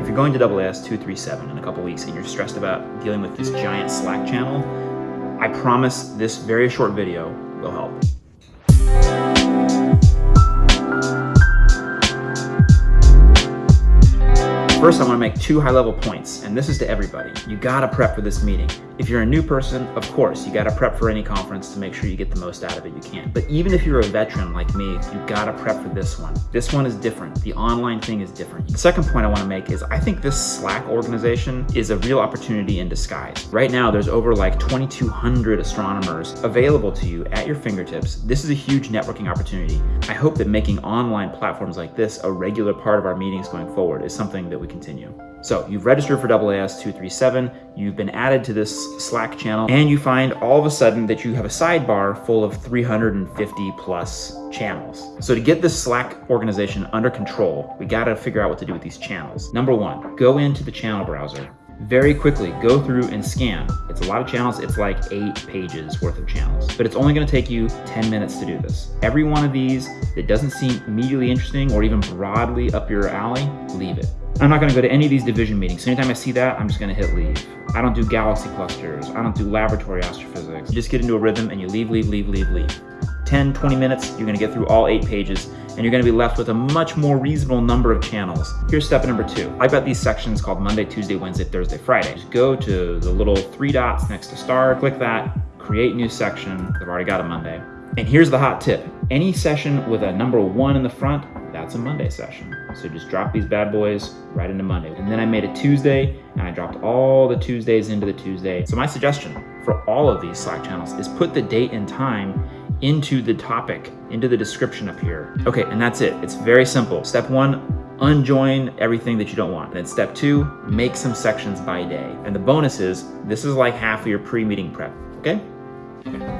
If you're going to AAS 237 in a couple weeks and you're stressed about dealing with this giant Slack channel, I promise this very short video will help. First, I wanna make two high-level points, and this is to everybody. You gotta prep for this meeting. If you're a new person, of course, you gotta prep for any conference to make sure you get the most out of it you can. But even if you're a veteran like me, you gotta prep for this one. This one is different. The online thing is different. The second point I wanna make is I think this Slack organization is a real opportunity in disguise. Right now, there's over like 2,200 astronomers available to you at your fingertips. This is a huge networking opportunity. I hope that making online platforms like this a regular part of our meetings going forward is something that we continue. So you've registered for AAS 237, you've been added to this Slack channel, and you find all of a sudden that you have a sidebar full of 350 plus channels. So to get this Slack organization under control, we gotta figure out what to do with these channels. Number one, go into the channel browser. Very quickly, go through and scan. It's a lot of channels, it's like eight pages worth of channels, but it's only gonna take you 10 minutes to do this. Every one of these that doesn't seem immediately interesting or even broadly up your alley, leave it. I'm not gonna go to any of these division meetings. So anytime I see that, I'm just gonna hit leave. I don't do galaxy clusters. I don't do laboratory astrophysics. You just get into a rhythm and you leave, leave, leave, leave, leave. 10, 20 minutes, you're gonna get through all eight pages and you're gonna be left with a much more reasonable number of channels. Here's step number two. I've got these sections called Monday, Tuesday, Wednesday, Thursday, Friday. Just go to the little three dots next to star, click that, create new section. I've already got a Monday. And here's the hot tip. Any session with a number one in the front, that's a Monday session. So just drop these bad boys right into Monday. And then I made a Tuesday and I dropped all the Tuesdays into the Tuesday. So my suggestion for all of these Slack channels is put the date and time into the topic, into the description up here. Okay, and that's it. It's very simple. Step one, unjoin everything that you don't want. And Then step two, make some sections by day. And the bonus is, this is like half of your pre-meeting prep, okay? okay.